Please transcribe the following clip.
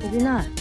李斌娜。